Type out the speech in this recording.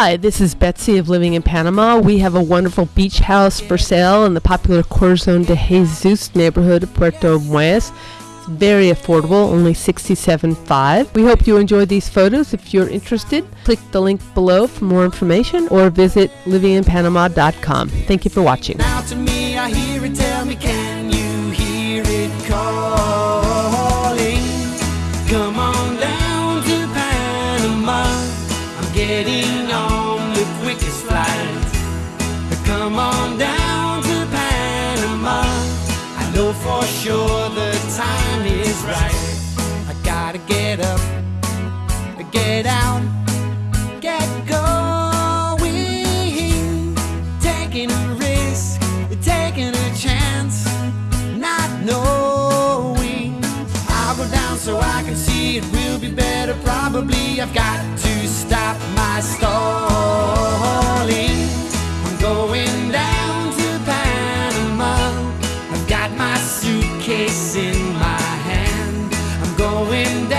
Hi, this is Betsy of Living in Panama. We have a wonderful beach house for sale in the popular Corazon de Jesus neighborhood of Puerto Armuelles. It's very affordable, only $67.5. We hope you enjoy these photos. If you're interested, click the link below for more information or visit livinginpanama.com. Thank you for watching. Now to getting on the quickest flight. Come on down to Panama. I know for sure the time is right. I gotta get up, get out, get going. Taking a risk, taking a chance, not knowing. I'll go down so I can see it will be better. Probably I've got to my stalling. I'm going down to Panama. I've got my suitcase in my hand. I'm going down.